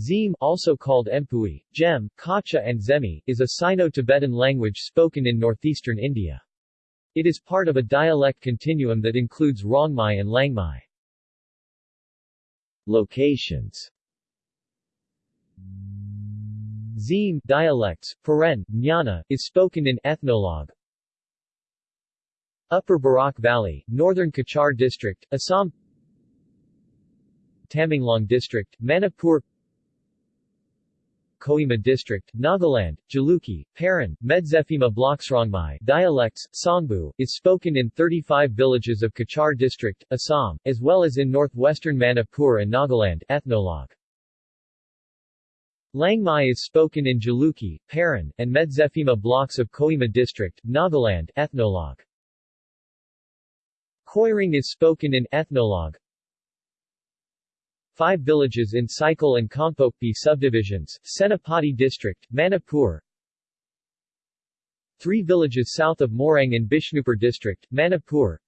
Zim, also called Empui, Gem, Kacha and Zemi, is a Sino-Tibetan language spoken in northeastern India. It is part of a dialect continuum that includes Rongmai and Langmai. Locations Zim dialects, Paren, Jnana, is spoken in Ethnologue. Upper Barak Valley, Northern Cachar District, Assam Tamenglong District, Manipur Kohima District, Nagaland, Jalukie, Peren, Medziphema Bloksrongmai dialects, Songbu, is spoken in 35 villages of Cachar District, Assam, as well as in northwestern Manipur and Nagaland ethnologue. Langmai is spoken in Jalukie, Peren, and Medziphema blocks of Kohima District, Nagaland ethnologue. Koiring is spoken in ethnologue, Five villages in Saikul and Kangpokpi subdivisions, Senapati district, Manipur. Three villages south of Moirang in Bishnupur district, Manipur.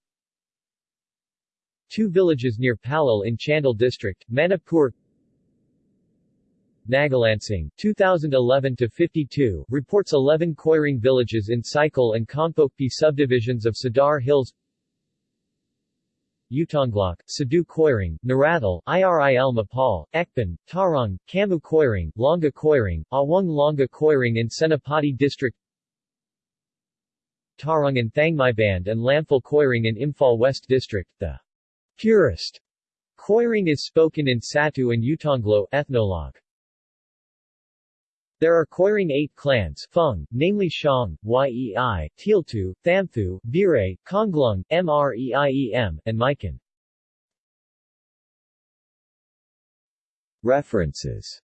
Two villages near Pallel in Chandel district, Manipur. Nagalansing, 2011-52, reports 11 Koiring villages in Saikul and Kangpokpi subdivisions of Sadar Hills Utonglok, Sadu Koiring, Narathal, IRIL Mapal, Ekban, Tarong, Kamu Koiring, Longa Koiring, Awang Longa Koiring in Senapati District Tarong and Thangmai Band and Lamphal Koiring in Imphal West District. The purest Koiring is spoken in Satu and Utonglo ethnologue. There are Koiring eight clans Fung, namely Shang, Yei, Tealtu, Thamthu, Bire, Konglung, Mreiem, and Mikan. References